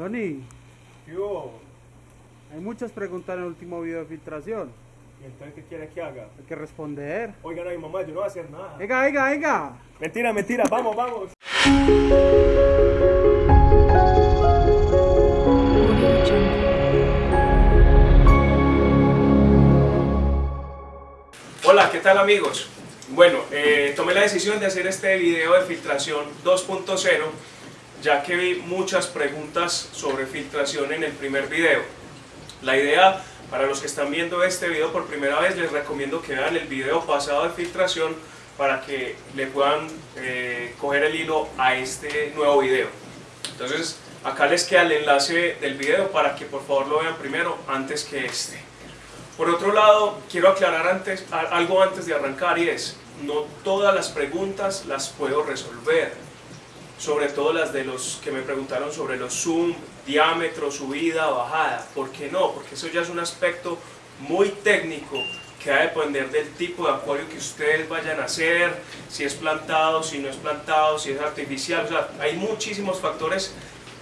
Johnny, ¿Qué hubo? hay muchas preguntas en el último video de filtración. ¿Y entonces qué quiere que haga? Hay que responder. Oigan a mi mamá, yo no voy a hacer nada. Venga, venga, venga. Mentira, mentira, vamos, vamos. Hola, ¿qué tal amigos? Bueno, eh, tomé la decisión de hacer este video de filtración 2.0 ya que vi muchas preguntas sobre filtración en el primer video. La idea, para los que están viendo este video por primera vez, les recomiendo que vean el video pasado de filtración para que le puedan eh, coger el hilo a este nuevo video. Entonces, acá les queda el enlace del video para que por favor lo vean primero antes que este. Por otro lado, quiero aclarar antes, algo antes de arrancar y es, no todas las preguntas las puedo resolver sobre todo las de los que me preguntaron sobre los zoom, diámetro, subida, bajada. ¿Por qué no? Porque eso ya es un aspecto muy técnico que va a depender del tipo de acuario que ustedes vayan a hacer, si es plantado, si no es plantado, si es artificial. O sea, hay muchísimos factores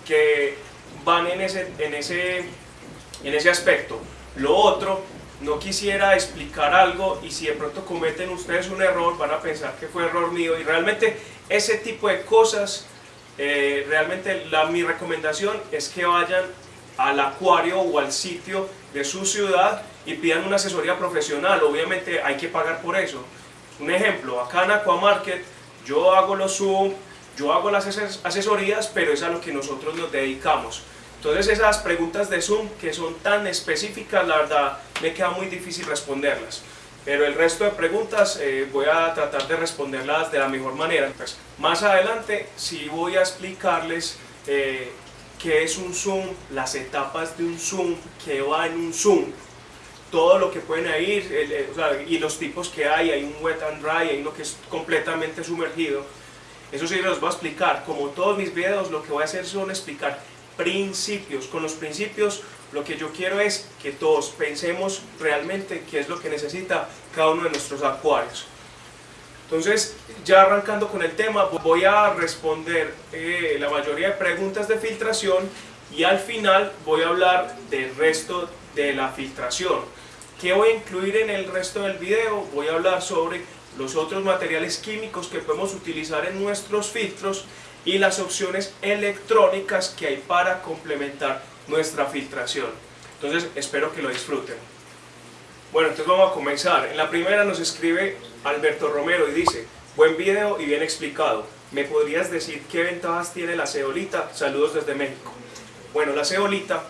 que van en ese, en ese, en ese aspecto. Lo otro, no quisiera explicar algo y si de pronto cometen ustedes un error, van a pensar que fue error mío y realmente ese tipo de cosas, eh, realmente mi recomendación es que vayan al acuario o al sitio de su ciudad y pidan una asesoría profesional, obviamente hay que pagar por eso. Un ejemplo, acá en Aquamarket yo hago los Zoom, yo hago las asesorías, pero es a lo que nosotros nos dedicamos. Entonces esas preguntas de Zoom que son tan específicas, la verdad me queda muy difícil responderlas. Pero el resto de preguntas eh, voy a tratar de responderlas de la mejor manera. Pues, más adelante sí voy a explicarles eh, qué es un Zoom, las etapas de un Zoom, qué va en un Zoom, todo lo que pueden ir y los tipos que hay, hay un wet and dry, hay uno que es completamente sumergido. Eso sí los voy a explicar, como todos mis videos lo que voy a hacer son explicar principios. Con los principios lo que yo quiero es que todos pensemos realmente qué es lo que necesita cada uno de nuestros acuarios. Entonces, ya arrancando con el tema, voy a responder eh, la mayoría de preguntas de filtración y al final voy a hablar del resto de la filtración. ¿Qué voy a incluir en el resto del video? Voy a hablar sobre los otros materiales químicos que podemos utilizar en nuestros filtros y las opciones electrónicas que hay para complementar nuestra filtración. Entonces espero que lo disfruten. Bueno, entonces vamos a comenzar. En la primera nos escribe Alberto Romero y dice, buen video y bien explicado. ¿Me podrías decir qué ventajas tiene la ceolita? Saludos desde México. Bueno, la ceolita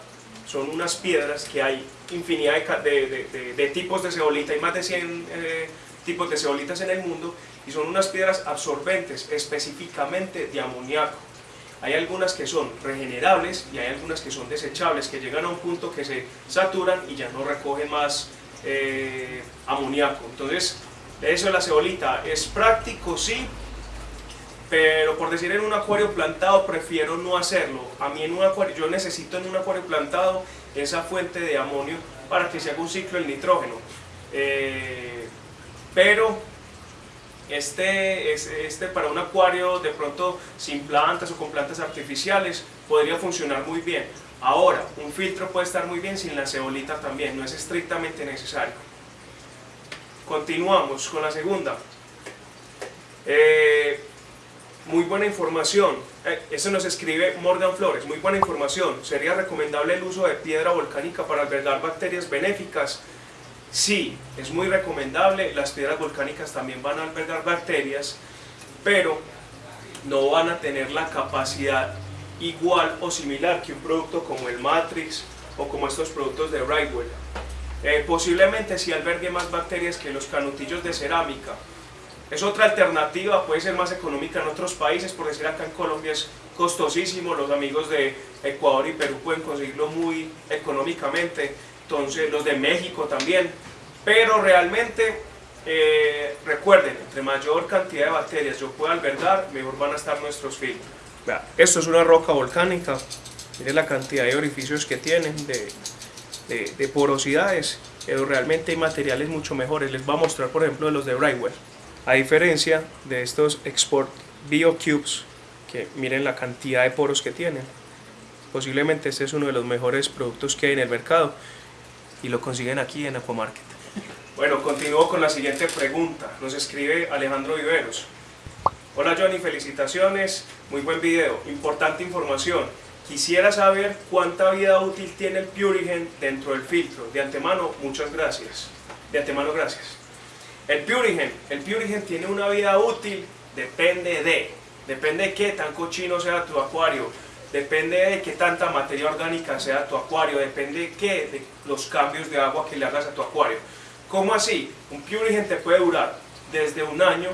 son unas piedras que hay infinidad de, tipos de ceolita, hay más de 100 eh, tipos de ceolitas en el mundo y son unas piedras absorbentes específicamente de amoníaco. Hay algunas que son regenerables y hay algunas que son desechables, que llegan a un punto que se saturan y ya no recogen más eh, amoníaco. Entonces, eso de la cebolita es práctico, sí, pero por decir en un acuario plantado prefiero no hacerlo. A mí en un acuario, yo necesito en un acuario plantado esa fuente de amonio para que se haga un ciclo del nitrógeno. Eh, pero este, este para un acuario de pronto sin plantas o con plantas artificiales podría funcionar muy bien. Ahora, un filtro puede estar muy bien sin la cebolita también, no es estrictamente necesario. Continuamos con la segunda. Eh, muy buena información. Eh, eso nos escribe Morgan Flores. Muy buena información. ¿Sería recomendable el uso de piedra volcánica para albergar bacterias benéficas? Sí, es muy recomendable, las piedras volcánicas también van a albergar bacterias, pero no van a tener la capacidad igual o similar que un producto como el Matrix o como estos productos de Brightwell. Eh, posiblemente sí albergue más bacterias que los canutillos de cerámica. Es otra alternativa, puede ser más económica en otros países, por decir acá en Colombia es costosísimo, los amigos de Ecuador y Perú pueden conseguirlo muy económicamente, entonces los de México también, pero realmente eh, recuerden, entre mayor cantidad de bacterias yo pueda albergar, mejor van a estar nuestros filtros. Esto es una roca volcánica, miren la cantidad de orificios que tienen, de, de, porosidades, pero realmente hay materiales mucho mejores. Les voy a mostrar por ejemplo los de Brightwell. A diferencia de estos Export BioCubes, que miren la cantidad de poros que tienen. Posiblemente este es uno de los mejores productos que hay en el mercado y lo consiguen aquí en Aquamarket. Bueno, continúo con la siguiente pregunta. Nos escribe Alejandro Viveros. Hola Johnny, felicitaciones, muy buen video, importante información. Quisiera saber cuánta vida útil tiene el Purigen dentro del filtro. De antemano, muchas gracias. De antemano, gracias. El Purigen, el Purigen tiene una vida útil, depende de, depende de qué tan cochino sea tu acuario, depende de qué tanta materia orgánica sea tu acuario, depende de qué, de los cambios de agua que le hagas a tu acuario. ¿Cómo así? Un Purigen te puede durar desde un año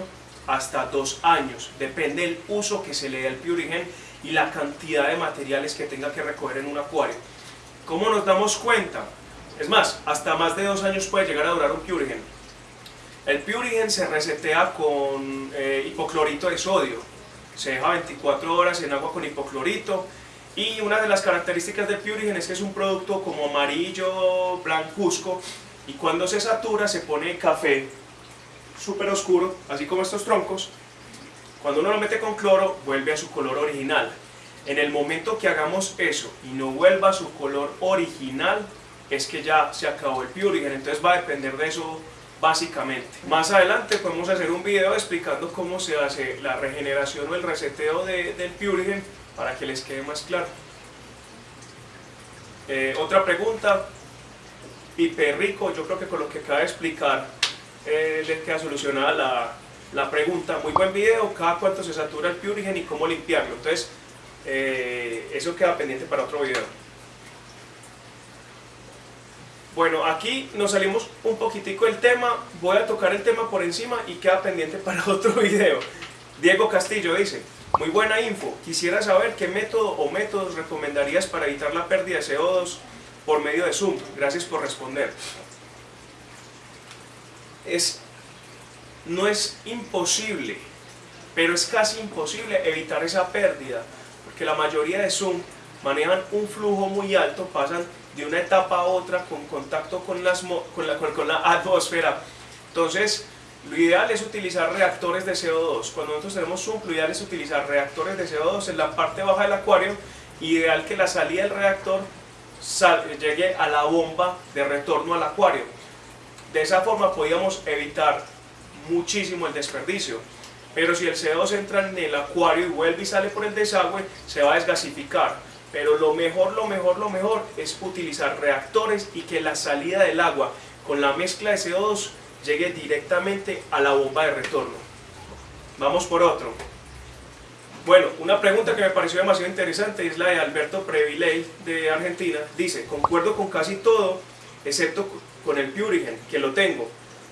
hasta dos años, depende del uso que se le dé al Purigen y la cantidad de materiales que tenga que recoger en un acuario. ¿Cómo nos damos cuenta? Es más, hasta más de dos años puede llegar a durar un Purigen. El Purigen se resetea con eh, hipoclorito de sodio, se deja 24 horas en agua con hipoclorito y una de las características del Purigen es que es un producto como amarillo, blancuzco y cuando se satura se pone café súper oscuro, así como estos troncos. Cuando uno lo mete con cloro vuelve a su color original. En el momento que hagamos eso y no vuelva a su color original es que ya se acabó el Purigen, entonces va a depender de eso básicamente. Más adelante podemos hacer un video explicando cómo se hace la regeneración o el reseteo del Purigen para que les quede más claro. Eh, otra pregunta, Pipe Rico, yo creo que con lo que acaba de explicar eh, les queda solucionada la, la, pregunta. Muy buen video, cada cuánto se satura el Purigen y cómo limpiarlo. Entonces, eh, eso queda pendiente para otro video. Bueno, aquí nos salimos un poquitico del tema, voy a tocar el tema por encima y queda pendiente para otro video. Diego Castillo dice, muy buena info, quisiera saber qué método o métodos recomendarías para evitar la pérdida de CO2 por medio de Zoom. Gracias por responder. Es, no es imposible, pero es casi imposible evitar esa pérdida, porque la mayoría de Zoom manejan un flujo muy alto, pasan de una etapa a otra con contacto con, las, con, la, con la atmósfera. Entonces, lo ideal es utilizar reactores de CO2. Cuando nosotros tenemos Zoom, lo ideal es utilizar reactores de CO2 en la parte baja del acuario. Ideal que la salida del reactor llegue a la bomba de retorno al acuario. De esa forma podríamos evitar muchísimo el desperdicio. Pero si el CO2 entra en el acuario y vuelve y sale por el desagüe, se va a desgasificar pero lo mejor, lo mejor, lo mejor es utilizar reactores y que la salida del agua con la mezcla de CO2 llegue directamente a la bomba de retorno. Vamos por otro. Bueno, una pregunta que me pareció demasiado interesante es la de Alberto Previley de Argentina. Dice, concuerdo con casi todo, excepto con el Purigen, que lo tengo.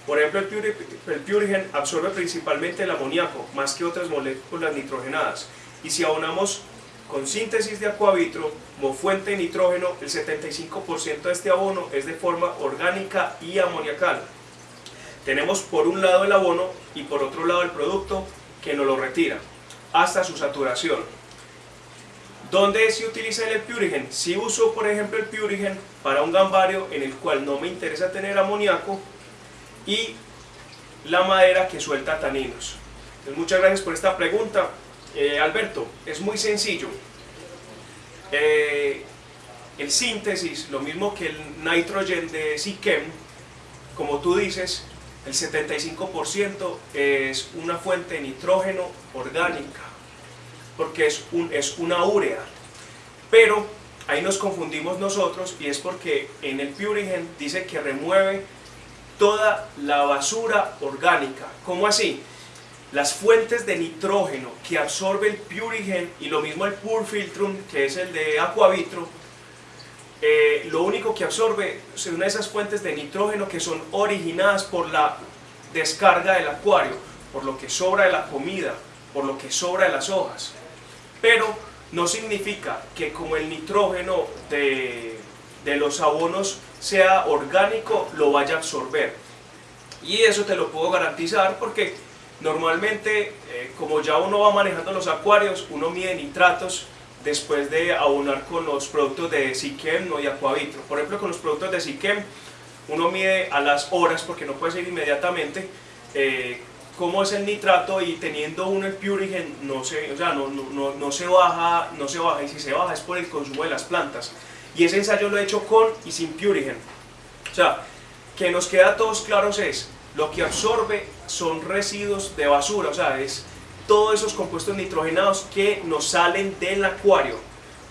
Por ejemplo, el, Purigen absorbe principalmente el amoníaco, más que otras moléculas nitrogenadas. Y si abonamos con síntesis de acuavitro como fuente de nitrógeno, el 75% de este abono es de forma orgánica y amoniacal. Tenemos por un lado el abono y por otro lado el producto que nos lo retira hasta su saturación. ¿Dónde se utiliza el Purigen? Si uso por ejemplo el Purigen para un gambario en el cual no me interesa tener amoníaco y la madera que suelta taninos. muchas gracias por esta pregunta. Eh, Alberto, es muy sencillo. Eh, el síntesis, lo mismo que el nitrogen de Sikem, como tú dices, el 75% es una fuente de nitrógeno orgánica, porque es, un, es una urea. Pero ahí nos confundimos nosotros y es porque en el Purigen dice que remueve toda la basura orgánica. ¿Cómo así? Las fuentes de nitrógeno que absorbe el Purigen y lo mismo el Purfiltrum, que es el de Aquavitro, eh, lo único que absorbe son esas fuentes de nitrógeno que son originadas por la descarga del acuario, por lo que sobra de la comida, por lo que sobra de las hojas. Pero no significa que como el nitrógeno de, de los abonos sea orgánico, lo vaya a absorber. Y eso te lo puedo garantizar porque Normalmente, eh, como ya uno va manejando los acuarios, uno mide nitratos después de abonar con los productos de Sikem ¿no? y Aquavitro. Por ejemplo, con los productos de Sikem, uno mide a las horas, porque no puede ser inmediatamente, eh, cómo es el nitrato y teniendo uno el Purigen no se, o sea, no, no, no, se baja, no se baja y si se baja es por el consumo de las plantas. Y ese ensayo lo he hecho con y sin Purigen. O sea, que nos queda a todos claros es, lo que absorbe son residuos de basura, o sea, es todos esos compuestos nitrogenados que nos salen del acuario.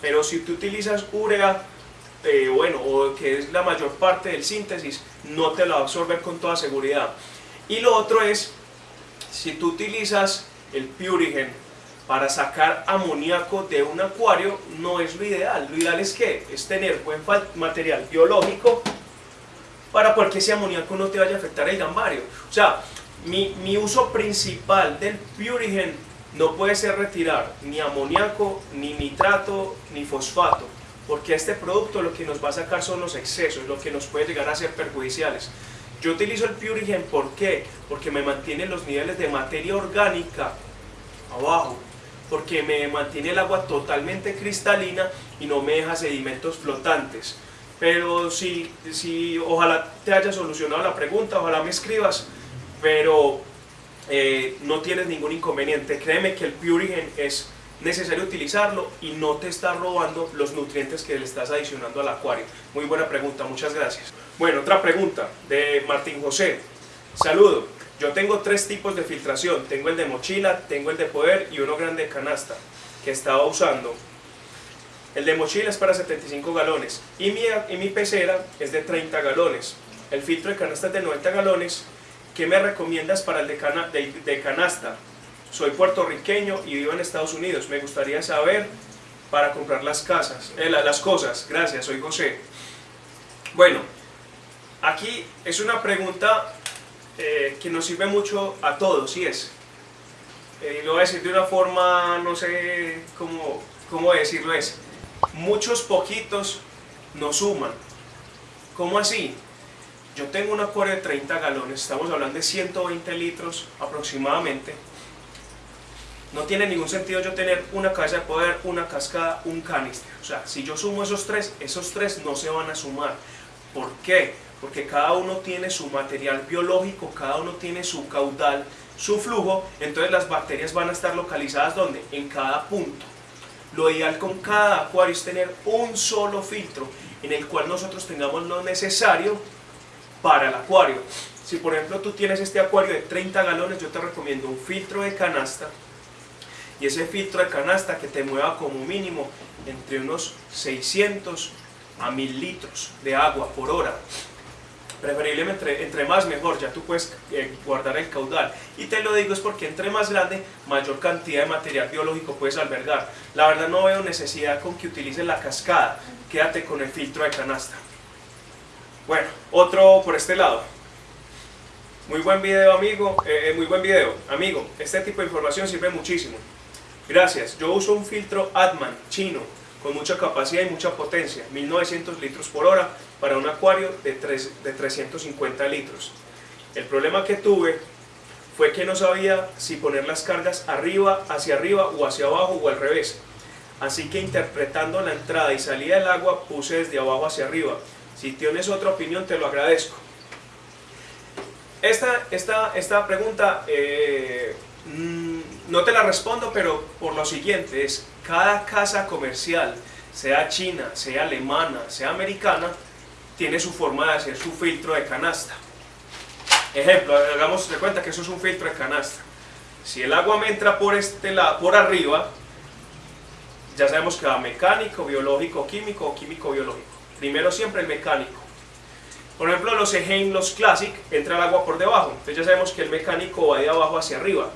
Pero si tú utilizas urea, eh, bueno, o que es la mayor parte del síntesis, no te lo va a absorber con toda seguridad. Y lo otro es, si tú utilizas el Purigen para sacar amoníaco de un acuario, no es lo ideal. Lo ideal es que es tener buen material biológico para que ese amoníaco no te vaya a afectar el gambario. O sea, mi, mi uso principal del Purigen no puede ser retirar ni amoníaco, ni nitrato, ni fosfato porque este producto lo que nos va a sacar son los excesos, lo que nos puede llegar a ser perjudiciales. Yo utilizo el Purigen, ¿por qué? Porque me mantiene los niveles de materia orgánica abajo, porque me mantiene el agua totalmente cristalina y no me deja sedimentos flotantes. Pero si, si ojalá te haya solucionado la pregunta, ojalá me escribas, pero eh, no tienes ningún inconveniente. Créeme que el Purigen es necesario utilizarlo y no te está robando los nutrientes que le estás adicionando al acuario? Muy buena pregunta, muchas gracias. Bueno, otra pregunta de Martín José. Saludo, yo tengo tres tipos de filtración. Tengo el de mochila, tengo el de poder y uno grande de canasta que estaba usando. El de mochila es para 75 galones y mi, y mi pecera es de 30 galones. El filtro de canasta es de 90 galones. ¿Qué me recomiendas para el de, de canasta? Soy puertorriqueño y vivo en Estados Unidos. Me gustaría saber para comprar las casas, eh, las cosas. Gracias, soy José. Bueno, aquí es una pregunta eh, que nos sirve mucho a todos, y es, eh, lo voy a decir de una forma, no sé cómo, cómo decirlo, es, muchos poquitos nos suman. ¿Cómo así? Yo tengo un acuario de 30 galones, estamos hablando de 120 litros aproximadamente, no tiene ningún sentido yo tener una cabeza de poder, una cascada, un canister. O sea, si yo sumo esos tres, esos tres no se van a sumar. ¿Por qué? Porque cada uno tiene su material biológico, cada uno tiene su caudal, su flujo, entonces las bacterias van a estar localizadas ¿dónde? En cada punto. Lo ideal con cada acuario es tener un solo filtro en el cual nosotros tengamos lo necesario para el acuario. Si por ejemplo tú tienes este acuario de 30 galones, yo te recomiendo un filtro de canasta y ese filtro de canasta que te mueva como mínimo entre unos 600 a 1000 litros de agua por hora preferiblemente entre, más mejor, ya tú puedes eh, guardar el caudal. Y te lo digo es porque entre más grande, mayor cantidad de material biológico puedes albergar. La verdad no veo necesidad con que utilices la cascada, quédate con el filtro de canasta. Bueno, otro por este lado. Muy buen video amigo, eh, eh, muy buen video. Amigo, este tipo de información sirve muchísimo. Gracias. Yo uso un filtro Atman chino con mucha capacidad y mucha potencia, 1900 litros por hora para un acuario de, 3, de 350 litros. El problema que tuve fue que no sabía si poner las cargas arriba, hacia arriba o hacia abajo o al revés. Así que interpretando la entrada y salida del agua puse desde abajo hacia arriba. Si tienes otra opinión te lo agradezco. Esta, esta, esta pregunta eh, mm, no te la respondo, pero por lo siguiente, es cada casa comercial, sea china, sea alemana, sea americana, tiene su forma de hacer su filtro de canasta. Ejemplo, hagamos de cuenta que eso es un filtro de canasta. Si el agua me entra por, este lado, por arriba, ya sabemos que va mecánico, biológico, químico o químico-biológico. Primero siempre el mecánico. Por ejemplo, los Eheim, los Classic, entra el agua por debajo. Entonces ya sabemos que el mecánico va de abajo hacia arriba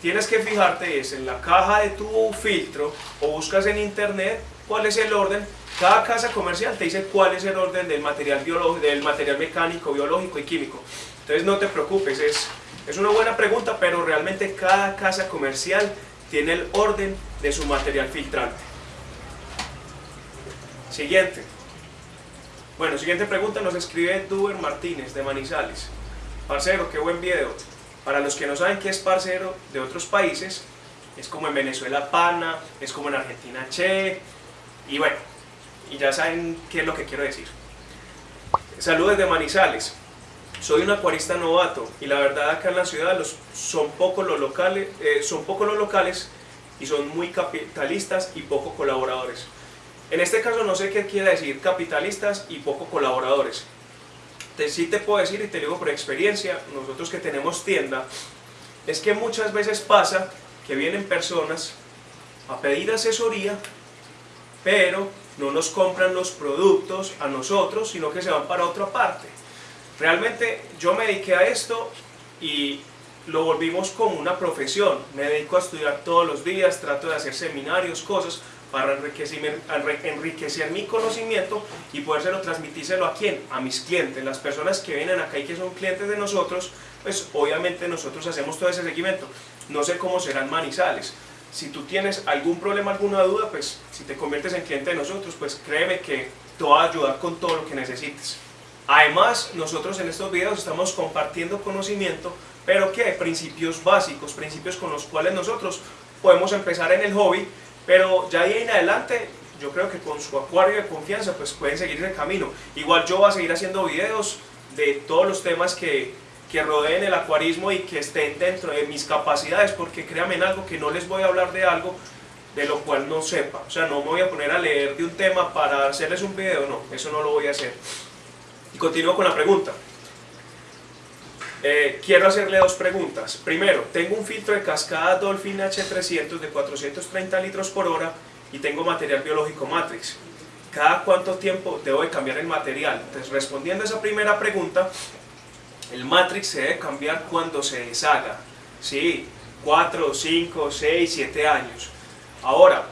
tienes que fijarte es en la caja de tu filtro o buscas en internet cuál es el orden. Cada casa comercial te dice cuál es el orden del material, biológico, del material mecánico, biológico y químico. Entonces no te preocupes, es, es una buena pregunta, pero realmente cada casa comercial tiene el orden de su material filtrante. Siguiente. Bueno, siguiente pregunta nos escribe Duber Martínez de Manizales. Parcero, qué buen video. Para los que no saben qué es parcero de otros países, es como en Venezuela pana, es como en Argentina che, y bueno, y ya saben qué es lo que quiero decir. Saludos de Manizales. soy un acuarista novato y la verdad acá en la ciudad los, son pocos los locales, eh, son pocos los locales y son muy capitalistas y poco colaboradores. En este caso no sé qué quiere decir capitalistas y poco colaboradores. Te, sí te puedo decir y te digo por experiencia, nosotros que tenemos tienda, es que muchas veces pasa que vienen personas a pedir asesoría, pero no nos compran los productos a nosotros, sino que se van para otra parte. Realmente yo me dediqué a esto y lo volvimos como una profesión. Me dedico a estudiar todos los días, trato de hacer seminarios, cosas para enriquecer, mi conocimiento y podérselo transmitírselo a quién? A mis clientes, las personas que vienen acá y que son clientes de nosotros, pues obviamente nosotros hacemos todo ese seguimiento. No sé cómo serán Manizales. Si tú tienes algún problema, alguna duda, pues si te conviertes en cliente de nosotros, pues créeme que te va a ayudar con todo lo que necesites. Además, nosotros en estos videos estamos compartiendo conocimiento, pero que principios básicos, principios con los cuales nosotros podemos empezar en el hobby, pero ya ahí en adelante yo creo que con su acuario de confianza pues pueden seguir el camino. Igual yo voy a seguir haciendo videos de todos los temas que, que rodeen el acuarismo y que estén dentro de mis capacidades, porque créanme en algo que no les voy a hablar de algo de lo cual no sepa. O sea, no me voy a poner a leer de un tema para hacerles un video, no, eso no lo voy a hacer. Y continúo con la pregunta. Eh, quiero hacerle dos preguntas. Primero, tengo un filtro de cascada Dolphin H300 de 430 litros por hora y tengo material biológico Matrix. ¿Cada cuánto tiempo debo de cambiar el material? Entonces, respondiendo a esa primera pregunta, el Matrix se debe cambiar cuando se deshaga. Sí, 4, 5, 6, 7 años. Ahora,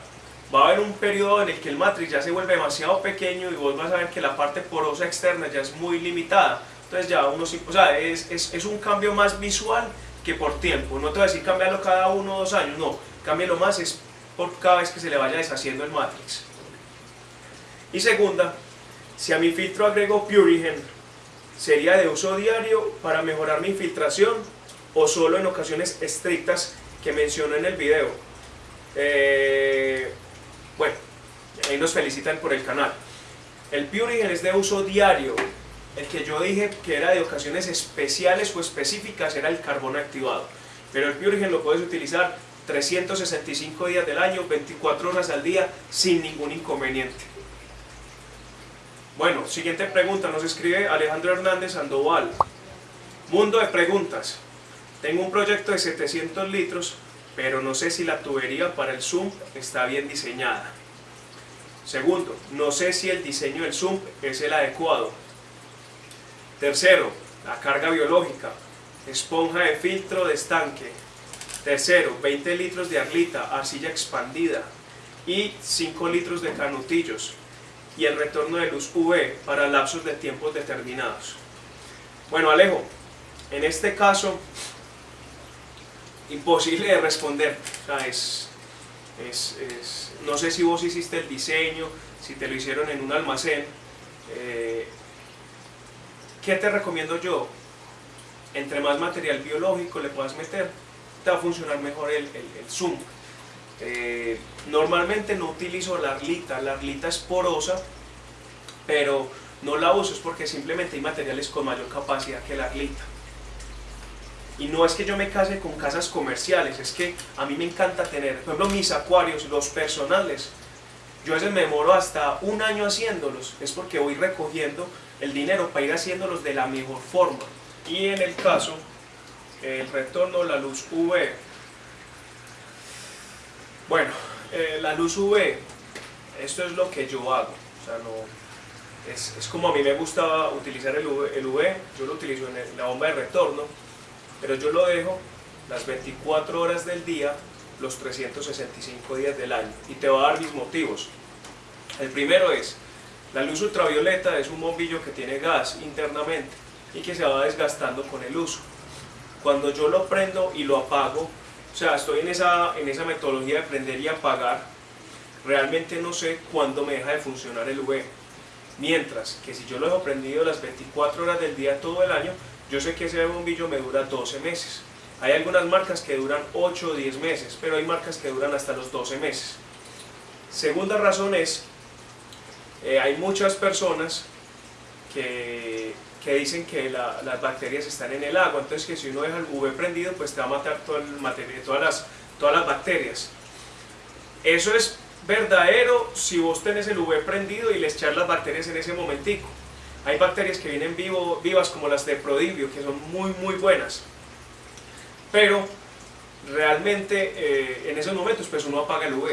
va a haber un periodo en el que el matrix ya se vuelve demasiado pequeño y vos vas a ver que la parte porosa externa ya es muy limitada. Entonces ya uno sí, o sea, es, es, es un cambio más visual que por tiempo. No te voy a decir cambiarlo cada uno o dos años, no. Cámbialo más es por cada vez que se le vaya deshaciendo el matrix. Y segunda, si a mi filtro agrego Purigen, ¿sería de uso diario para mejorar mi infiltración o solo en ocasiones estrictas que menciono en el video? Eh, bueno, ahí nos felicitan por el canal. El Purigen es de uso diario. El que yo dije que era de ocasiones especiales o específicas era el carbón activado. Pero el Purigen lo puedes utilizar 365 días del año, 24 horas al día, sin ningún inconveniente. Bueno, siguiente pregunta, nos escribe Alejandro Hernández Sandoval. Mundo de preguntas. Tengo un proyecto de 700 litros, pero no sé si la tubería para el sump está bien diseñada. Segundo, no sé si el diseño del sump es el adecuado. Tercero, la carga biológica, esponja de filtro de estanque. Tercero, 20 litros de arlita, arcilla expandida y 5 litros de canutillos y el retorno de luz UV para lapsos de tiempos determinados. Bueno Alejo, en este caso, imposible de responder. es, no sé si vos hiciste el diseño, si te lo hicieron en un almacén. Eh, ¿Qué te recomiendo yo? Entre más material biológico le puedas meter, te va a funcionar mejor el, el, zoom. Eh, normalmente no utilizo la arlita, la arlita es porosa, pero no la uso es porque simplemente hay materiales con mayor capacidad que la arlita. Y no es que yo me case con casas comerciales, es que a mí me encanta tener, por ejemplo, mis acuarios, los personales. Yo a veces me demoro hasta un año haciéndolos, es porque voy recogiendo el dinero para ir haciéndolos de la mejor forma. Y en el caso, el retorno, la luz UV. Bueno, eh, la luz UV, esto es lo que yo hago. O sea, no, es, es, como a mí me gusta utilizar el UV, el yo lo utilizo en la bomba de retorno pero yo lo dejo las 24 horas del día, los 365 días del año. Y te voy a dar mis motivos. El primero es, la luz ultravioleta es un bombillo que tiene gas internamente y que se va desgastando con el uso. Cuando yo lo prendo y lo apago, o sea, estoy en esa, en esa metodología de prender y apagar, realmente no sé cuándo me deja de funcionar el UV. Mientras que si yo lo dejo prendido las 24 horas del día todo el año, yo sé que ese bombillo me dura 12 meses. Hay algunas marcas que duran 8 o 10 meses, pero hay marcas que duran hasta los 12 meses. Segunda razón es, eh, hay muchas personas que que dicen que las bacterias están en el agua, entonces que si uno deja el UV prendido, pues te va a matar el todas, las, todas las bacterias. Eso es verdadero si vos tenés el UV prendido y le echar las bacterias en ese momentico. Hay bacterias que vienen vivo, vivas como las de Prodivio, que son muy muy buenas. Pero realmente eh, en esos momentos pues uno apaga el UV.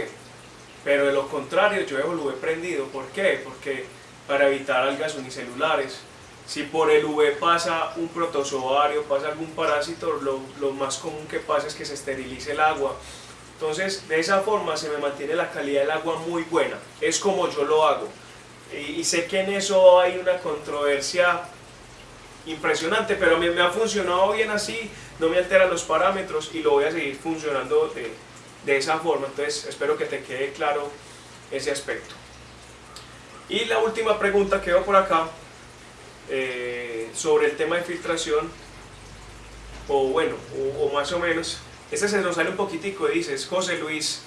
Pero de lo contrario yo dejo el UV prendido. ¿Por qué? Porque para evitar algas unicelulares, si por el UV pasa un protozoario, pasa algún parásito, lo, lo más común que pasa es que se esterilice el agua. Entonces, de esa forma se me mantiene la calidad del agua muy buena. Es como yo lo hago. Y, sé que en eso hay una controversia impresionante, pero me, me ha funcionado bien así, no me altera los parámetros y lo voy a seguir funcionando de, de esa forma. Entonces, espero que te quede claro ese aspecto. Y la última pregunta que veo por acá, eh, sobre el tema de filtración, o bueno, o, más o menos, este se nos sale un poquitico, dice, José Luis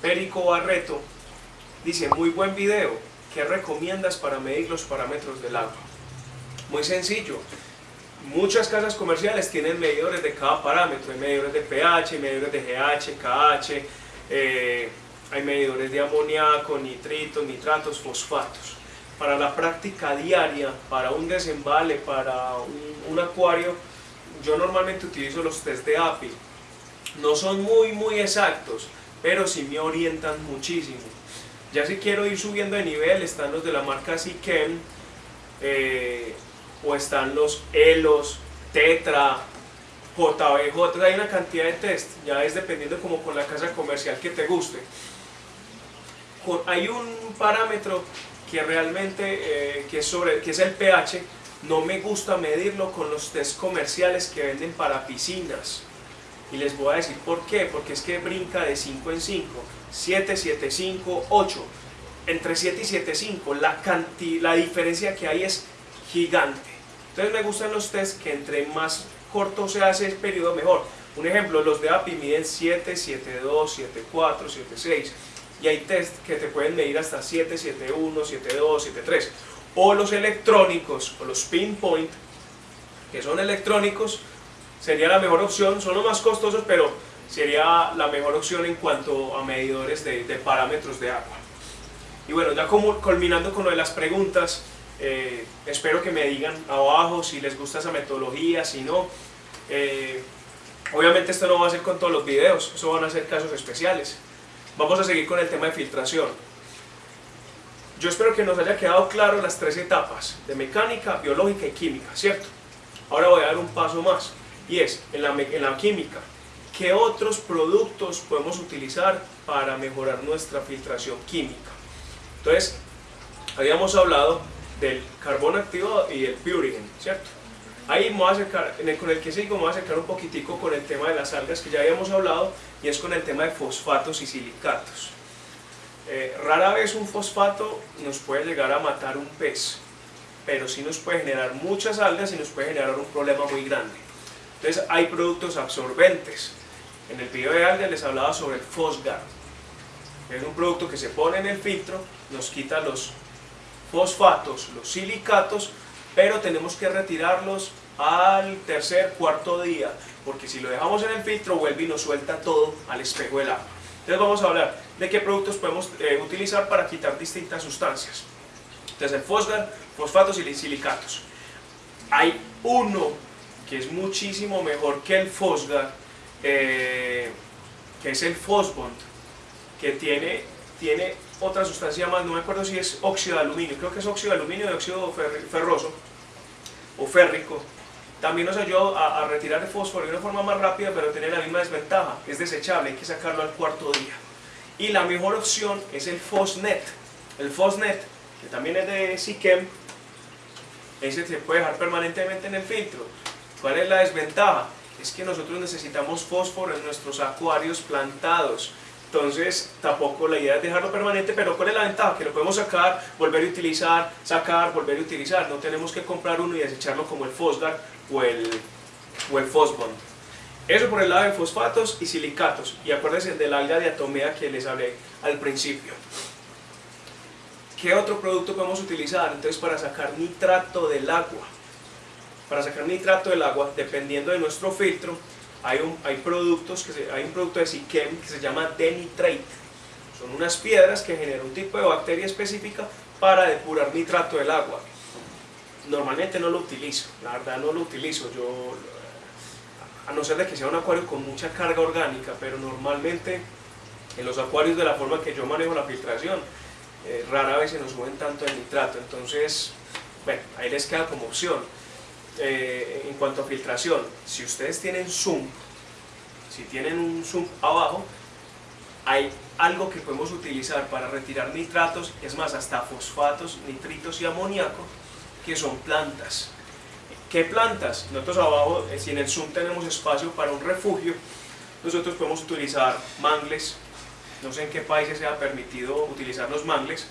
Perico Barreto, dice, muy buen video, ¿qué recomiendas para medir los parámetros del agua? Muy sencillo, muchas casas comerciales tienen medidores de cada parámetro, hay medidores de pH, medidores de GH, KH, eh, hay medidores de amoníaco, nitritos, nitratos, fosfatos. Para la práctica diaria, para un desembale, para un, acuario, yo normalmente utilizo los test de API. No son muy muy exactos, pero sí me orientan muchísimo. Ya si quiero ir subiendo de nivel, están los de la marca Sikem, eh, o están los ELOS, Tetra, JBJ, hay una cantidad de test, ya es dependiendo como con la casa comercial que te guste hay un parámetro que realmente eh, que, es sobre, que es el pH, no me gusta medirlo con los test comerciales que venden para piscinas. Y les voy a decir por qué, porque es que brinca de 5 en 5, 7, 7, 5, 8. Entre 7 y 7, 5, la, la diferencia que hay es gigante. Entonces me gustan los test que entre más corto se hace el periodo mejor. Un ejemplo, los de API miden 7, 7, 2, 7, 4, 7, 6 y hay test que te pueden medir hasta 7, 7, 1, 7, 2, 7, 3. O los electrónicos, o los pinpoint, que son electrónicos, sería la mejor opción, son los más costosos, pero sería la mejor opción en cuanto a medidores de, parámetros de agua. Y bueno, ya como culminando con lo de las preguntas, eh, espero que me digan abajo si les gusta esa metodología, si no. Eh, obviamente esto no va a ser con todos los videos, eso van a ser casos especiales. Vamos a seguir con el tema de filtración. Yo espero que nos haya quedado claro las tres etapas de mecánica, biológica y química, ¿cierto? Ahora voy a dar un paso más y es, en la, en la química, ¿qué otros productos podemos utilizar para mejorar nuestra filtración química? Entonces, habíamos hablado del carbón activado y el purigen, ¿cierto? Ahí me voy a acercar, con el que sigo me voy a acercar un poquitico con el tema de las algas que ya habíamos hablado y es con el tema de fosfatos y silicatos. Eh, rara vez un fosfato nos puede llegar a matar un pez, pero sí nos puede generar muchas algas y nos puede generar un problema muy grande. Entonces hay productos absorbentes. En el video de algas les hablaba sobre el Fosgar. Es un producto que se pone en el filtro, nos quita los fosfatos, los silicatos, pero tenemos que retirarlos al tercer, cuarto día, porque si lo dejamos en el filtro vuelve y nos suelta todo al espejo del agua. Entonces vamos a hablar de qué productos podemos eh, utilizar para quitar distintas sustancias. Entonces el fosgar, fosfatos y silicatos. Hay uno que es muchísimo mejor que el fosgar, eh, que es el fosbond, que tiene, tiene otra sustancia más, no me acuerdo si es óxido de aluminio, creo que es óxido de aluminio de óxido ferroso o férrico, también nos ayuda a, retirar el fósforo de una forma más rápida, pero tiene la misma desventaja, es desechable, hay que sacarlo al cuarto día. Y la mejor opción es el Fosnet. El Fosnet, que también es de Sikem, ese se puede dejar permanentemente en el filtro. ¿Cuál es la desventaja? Es que nosotros necesitamos fósforo en nuestros acuarios plantados. Entonces, tampoco la idea es dejarlo permanente, pero ¿cuál es la ventaja? Que lo podemos sacar, volver a utilizar, sacar, volver a utilizar. No tenemos que comprar uno y desecharlo como el Fosgar o el, o el Fosbond. Eso por el lado de fosfatos y silicatos. Y acuérdense del alga diatomea que les hablé al principio. ¿Qué otro producto podemos utilizar? Entonces, para sacar nitrato del agua. para sacar nitrato del agua, dependiendo de nuestro filtro, hay, un, hay productos, que hay un producto de Siquem que se llama denitrate. Son unas piedras que generan un tipo de bacteria específica para depurar nitrato del agua. Normalmente no lo utilizo, la verdad no lo utilizo, yo a no ser de que sea un acuario con mucha carga orgánica, pero normalmente en los acuarios de la forma que yo manejo la filtración, eh, rara vez se nos suben tanto el nitrato, entonces, bueno, ahí les queda como opción. Eh, en cuanto a filtración, si ustedes tienen zoom, si tienen un zoom abajo, hay algo que podemos utilizar para retirar nitratos, es más, hasta fosfatos, nitritos y amoníaco, que son plantas. ¿Qué plantas? Nosotros abajo, eh, si en el Zoom tenemos espacio para un refugio, nosotros podemos utilizar mangles. No sé en qué países se ha permitido utilizar los mangles.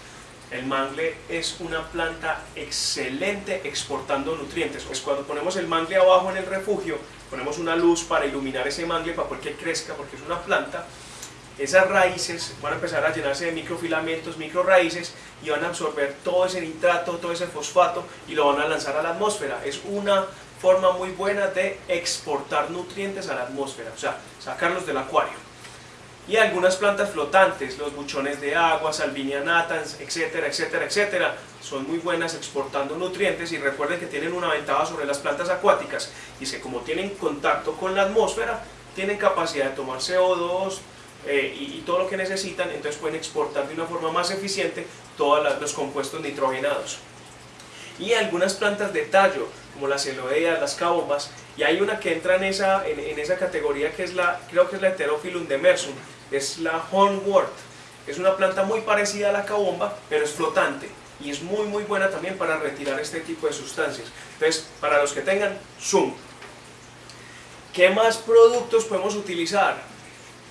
El mangle es una planta excelente exportando nutrientes. Pues cuando ponemos el mangle abajo en el refugio, ponemos una luz para iluminar ese mangle para que crezca, porque es una planta esas raíces van a empezar a llenarse de microfilamentos, microraíces y van a absorber todo ese nitrato, todo ese fosfato y lo van a lanzar a la atmósfera. Es una forma muy buena de exportar nutrientes a la atmósfera, o sea, sacarlos del acuario. Y algunas plantas flotantes, los buchones de agua, salvinia natans, etcétera, etcétera, etcétera, son muy buenas exportando nutrientes y recuerden que tienen una ventaja sobre las plantas acuáticas y que como tienen contacto con la atmósfera, tienen capacidad de tomar CO2, eh, y, todo lo que necesitan, entonces pueden exportar de una forma más eficiente todos los compuestos nitrogenados. Y algunas plantas de tallo, como las celoeas, las cabombas, y hay una que entra en esa, en, esa categoría que es la, creo que es la Heterophyllum demersum, es la hornwort. Es una planta muy parecida a la cabomba, pero es flotante y es muy muy buena también para retirar este tipo de sustancias. Entonces, para los que tengan Zoom, ¿qué más productos podemos utilizar?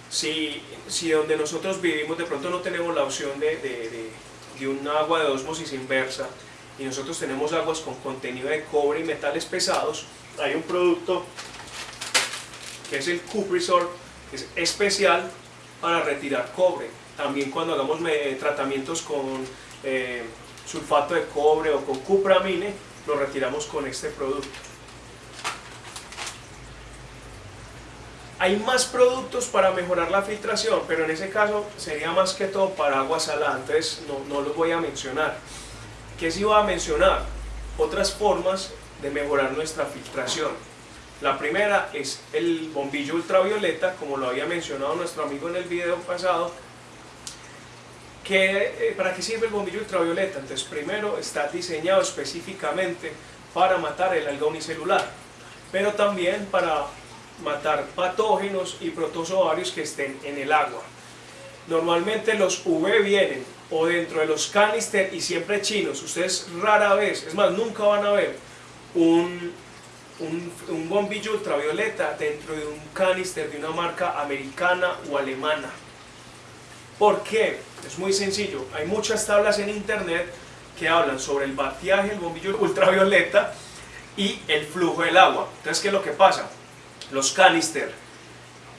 Si, si donde nosotros vivimos de pronto no tenemos la opción de, de, de, un agua de osmosis inversa y nosotros tenemos aguas con contenido de cobre y metales pesados, hay un producto que es el Cuprisol, que es especial para retirar cobre. También cuando hagamos tratamientos con eh, sulfato de cobre o con cupramine, lo retiramos con este producto. Hay más productos para mejorar la filtración, pero en ese caso sería más que todo para agua salada, entonces no, no los voy a mencionar. ¿Qué sí voy a mencionar? Otras formas de mejorar nuestra filtración. La primera es el bombillo ultravioleta, como lo había mencionado nuestro amigo en el video pasado. ¿Qué, eh, ¿Para qué sirve el bombillo ultravioleta? Entonces, primero está diseñado específicamente para matar el alga unicelular, pero también para matar patógenos y protozoarios que estén en el agua. Normalmente los UV vienen o dentro de los canister y siempre chinos. Ustedes rara vez, es más, nunca van a ver un, un, bombillo ultravioleta dentro de un canister de una marca americana o alemana. ¿Por qué? Es muy sencillo. Hay muchas tablas en internet que hablan sobre el batiaje del bombillo ultravioleta y el flujo del agua. Entonces, ¿qué es lo que pasa? Los canister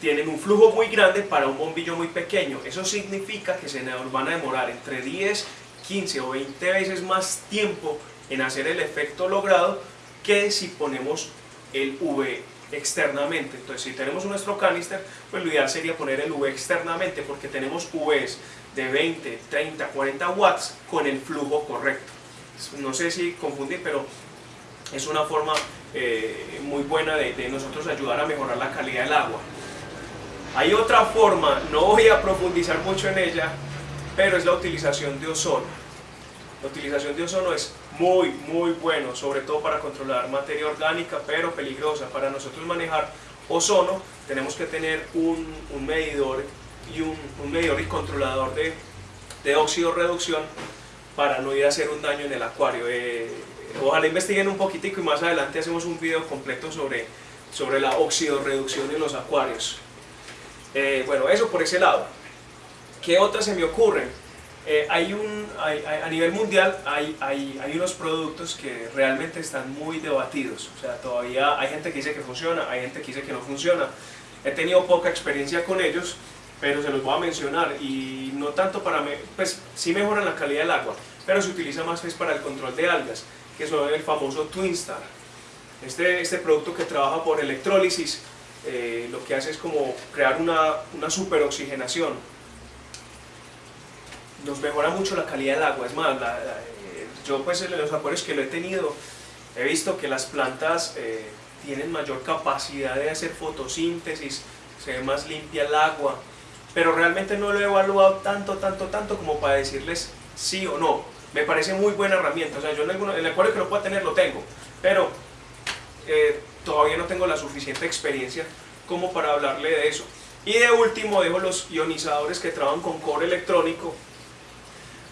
tienen un flujo muy grande para un bombillo muy pequeño. Eso significa que se nos van a demorar entre 10, 15 o 20 veces más tiempo en hacer el efecto logrado que si ponemos el V externamente. Entonces, si tenemos nuestro canister, pues lo ideal sería poner el V externamente porque tenemos Vs de 20, 30, 40 watts con el flujo correcto. No sé si confundir, pero es una forma eh, muy buena de, nosotros ayudar a mejorar la calidad del agua. Hay otra forma, no voy a profundizar mucho en ella, pero es la utilización de ozono. La utilización de ozono es muy, muy bueno, sobre todo para controlar materia orgánica, pero peligrosa. Para nosotros manejar ozono tenemos que tener un, medidor y un, medidor y controlador de, de óxido reducción para no ir a hacer un daño en el acuario. Eh, ojalá investiguen un poquitico y más adelante hacemos un video completo sobre, sobre la oxidorreducción en los acuarios. Eh, bueno, eso por ese lado. ¿Qué otras se me ocurren? Eh, hay un, a nivel mundial hay, hay, unos productos que realmente están muy debatidos. O sea, todavía hay gente que dice que funciona, hay gente que dice que no funciona. He tenido poca experiencia con ellos, pero se los voy a mencionar. Y no tanto para... pues sí mejoran la calidad del agua, pero se utiliza más es para el control de algas que son el famoso Twinstar. Este, este producto que trabaja por electrólisis eh, lo que hace es como crear una, una superoxigenación. Nos mejora mucho la calidad del agua, es más, eh, yo pues en los acuarios que lo he tenido he visto que las plantas eh, tienen mayor capacidad de hacer fotosíntesis, se ve más limpia el agua, pero realmente no lo he evaluado tanto, tanto, tanto como para decirles sí o no. Me parece muy buena herramienta, o sea, yo en, el acuario que lo pueda tener lo tengo, pero todavía no tengo la suficiente experiencia como para hablarle de eso. Y de último dejo los ionizadores que trabajan con cobre electrónico.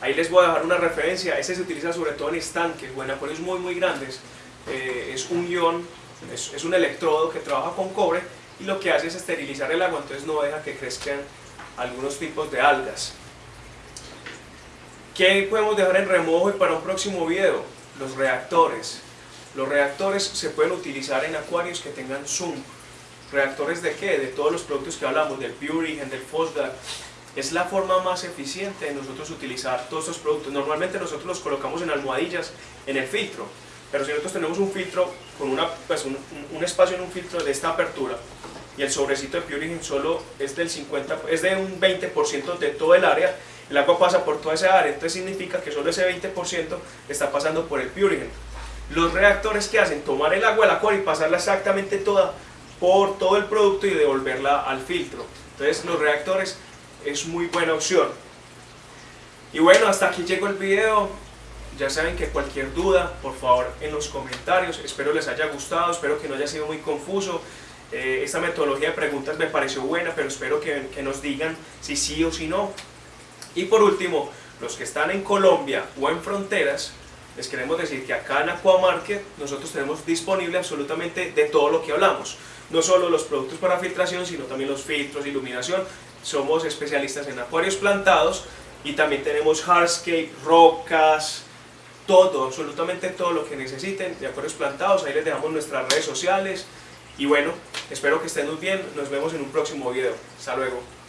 Ahí les voy a dejar una referencia, ese se utiliza sobre todo en estanques o en acuarios muy muy grandes. Eh, es un ion, es, es un electrodo que trabaja con cobre y lo que hace es esterilizar el agua, entonces no deja que crezcan algunos tipos de algas. ¿Qué podemos dejar en remojo y para un próximo video? Los reactores. Los reactores se pueden utilizar en acuarios que tengan zoom. ¿Reactores de qué? De todos los productos que hablamos, del Purigen, del Fosdar. Es la forma más eficiente de nosotros utilizar todos estos productos. Normalmente nosotros los colocamos en almohadillas, en el filtro. Pero si nosotros tenemos un filtro, con una, pues un, un, espacio en un filtro de esta apertura, y el sobrecito de Purigen solo es del 50, es de un 20% de todo el área, el agua pasa por toda esa área, entonces significa que solo ese 20% está pasando por el Purigen los reactores que hacen tomar el agua del acuario y pasarla exactamente toda por todo el producto y devolverla al filtro. Entonces los reactores es muy buena opción. Y bueno, hasta aquí llegó el video. Ya saben que cualquier duda, por favor, en los comentarios. Espero les haya gustado, espero que no haya sido muy confuso. Eh, esta metodología de preguntas me pareció buena, pero espero que, que nos digan si sí o si no. Y por último, los que están en Colombia o en fronteras, les queremos decir que acá en Aquamarket nosotros tenemos disponible absolutamente de todo lo que hablamos. No solo los productos para filtración, sino también los filtros, iluminación. Somos especialistas en acuarios plantados y también tenemos hardscape, rocas, todo, absolutamente todo lo que necesiten de acuarios plantados. Ahí les dejamos nuestras redes sociales. Y bueno, espero que estén muy bien. Nos vemos en un próximo video. Hasta luego.